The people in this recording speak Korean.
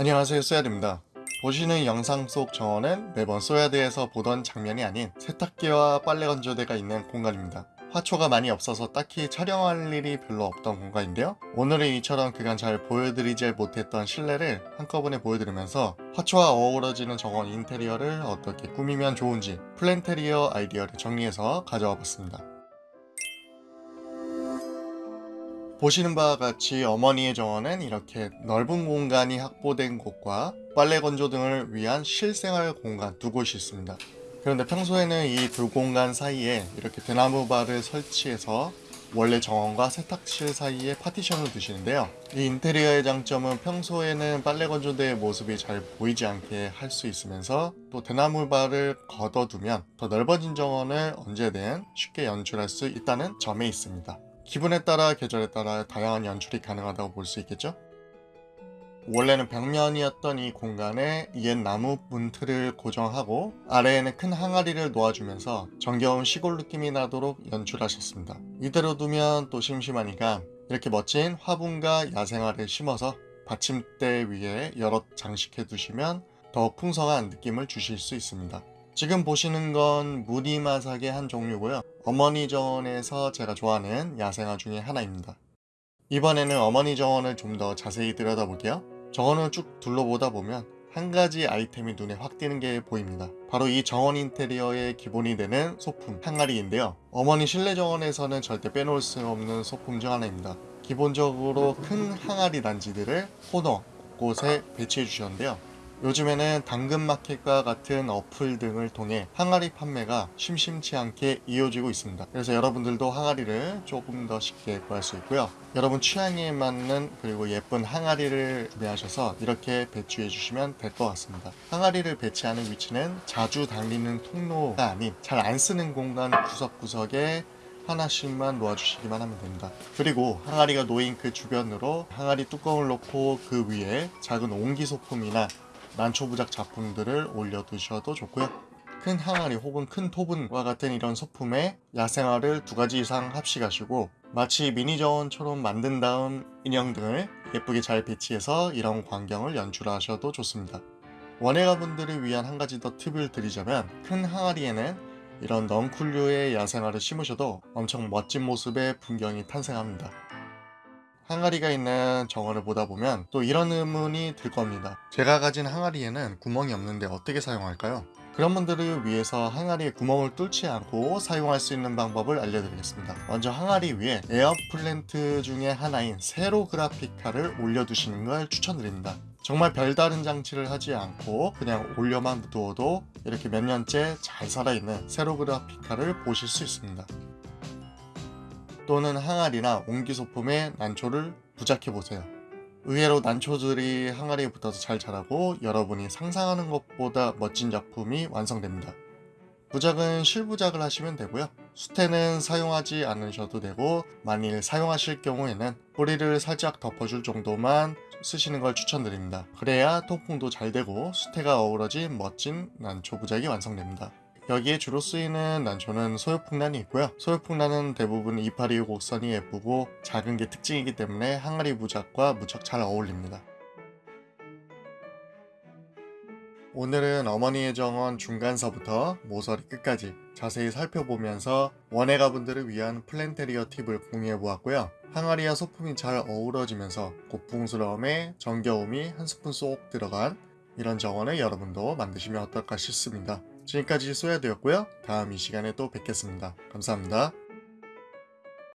안녕하세요 쏘야드입니다. 보시는 영상 속 정원은 매번 쏘야드에서 보던 장면이 아닌 세탁기와 빨래 건조대가 있는 공간입니다. 화초가 많이 없어서 딱히 촬영할 일이 별로 없던 공간인데요. 오늘은 이처럼 그간 잘 보여드리지 못했던 실내를 한꺼번에 보여드리면서 화초와 어우러지는 정원 인테리어를 어떻게 꾸미면 좋은지 플랜테리어 아이디어를 정리해서 가져와 봤습니다 보시는 바와 같이 어머니의 정원은 이렇게 넓은 공간이 확보된 곳과 빨래 건조 등을 위한 실생활 공간 두 곳이 있습니다. 그런데 평소에는 이 두 공간 사이에 이렇게 대나무 바를 설치해서 원래 정원과 세탁실 사이에 파티션을 두시는데요. 이 인테리어의 장점은 평소에는 빨래 건조대의 모습이 잘 보이지 않게 할 수 있으면서 또 대나무 바를 걷어두면 더 넓어진 정원을 언제든 쉽게 연출할 수 있다는 점에 있습니다. 기분에 따라 계절에 따라 다양한 연출이 가능하다고 볼 수 있겠죠? 원래는 벽면이었던 이 공간에 옛 나무 문틀을 고정하고 아래에는 큰 항아리를 놓아주면서 정겨운 시골 느낌이 나도록 연출하셨습니다. 이대로 두면 또 심심하니까 이렇게 멋진 화분과 야생화를 심어서 받침대 위에 여러 장식해 두시면 더 풍성한 느낌을 주실 수 있습니다. 지금 보시는 건 무늬마삭의 한 종류고요. 어머니 정원에서 제가 좋아하는 야생화 중에 하나입니다. 이번에는 어머니 정원을 좀 더 자세히 들여다볼게요. 정원을 쭉 둘러보다 보면 한 가지 아이템이 눈에 확 띄는 게 보입니다. 바로 이 정원 인테리어의 기본이 되는 소품 항아리인데요. 어머니 실내 정원에서는 절대 빼놓을 수 없는 소품 중 하나입니다. 기본적으로 큰 항아리 단지들을 코너 곳곳에 배치해 주셨는데요. 요즘에는 당근마켓과 같은 어플 등을 통해 항아리 판매가 심심치 않게 이어지고 있습니다. 그래서 여러분들도 항아리를 조금 더 쉽게 구할 수 있고요. 여러분 취향에 맞는 그리고 예쁜 항아리를 구매하셔서 이렇게 배치해 주시면 될 것 같습니다. 항아리를 배치하는 위치는 자주 달리는 통로가 아닌 잘 안 쓰는 공간 구석구석에 하나씩만 놓아주시기만 하면 됩니다. 그리고 항아리가 놓인 그 주변으로 항아리 뚜껑을 놓고 그 위에 작은 옹기 소품이나 난초부작 작품들을 올려두셔도 좋고요. 큰 항아리 혹은 큰 토분과 같은 이런 소품에 야생화를 두 가지 이상 합식하시고 마치 미니 정원처럼 만든 다음 인형 등을 예쁘게 잘 배치해서 이런 광경을 연출하셔도 좋습니다. 원예가분들을 위한 한 가지 더 팁을 드리자면 큰 항아리에는 이런 넝쿨류의 야생화를 심으셔도 엄청 멋진 모습의 풍경이 탄생합니다. 항아리가 있는 정원을 보다 보면 또 이런 의문이 들 겁니다. 제가 가진 항아리에는 구멍이 없는데 어떻게 사용할까요? 그런 분들을 위해서 항아리에 구멍을 뚫지 않고 사용할 수 있는 방법을 알려드리겠습니다. 먼저 항아리 위에 air plant 중에 하나인 세로그라피카를 올려두시는 걸 추천드립니다. 정말 별다른 장치를 하지 않고 그냥 올려만 두어도 이렇게 몇 년째 잘 살아있는 세로그라피카를 보실 수 있습니다. 또는 항아리나 옹기 소품에 난초를 부착해 보세요. 의외로 난초들이 항아리에 붙어서 잘 자라고 여러분이 상상하는 것보다 멋진 작품이 완성됩니다. 부작은 실부작을 하시면 되고요. 수태는 사용하지 않으셔도 되고 만일 사용하실 경우에는 뿌리를 살짝 덮어줄 정도만 쓰시는 걸 추천드립니다. 그래야 통풍도 잘 되고 수태가 어우러진 멋진 난초 부작이 완성됩니다. 여기에 주로 쓰이는 난초는 소요풍란이 있고요. 소요풍란은 대부분 이파리 곡선이 예쁘고 작은 게 특징이기 때문에 항아리 부작과 무척 잘 어울립니다. 오늘은 어머니의 정원 중간서부터 모서리 끝까지 자세히 살펴보면서 원예가분들을 위한 플랜테리어 팁을 공유해 보았고요. 항아리와 소품이 잘 어우러지면서 고풍스러움에 정겨움이 한 스푼 쏙 들어간 이런 정원을 여러분도 만드시면 어떨까 싶습니다. 지금까지 소야되었고요. 다음 이 시간에 또 뵙겠습니다. 감사합니다.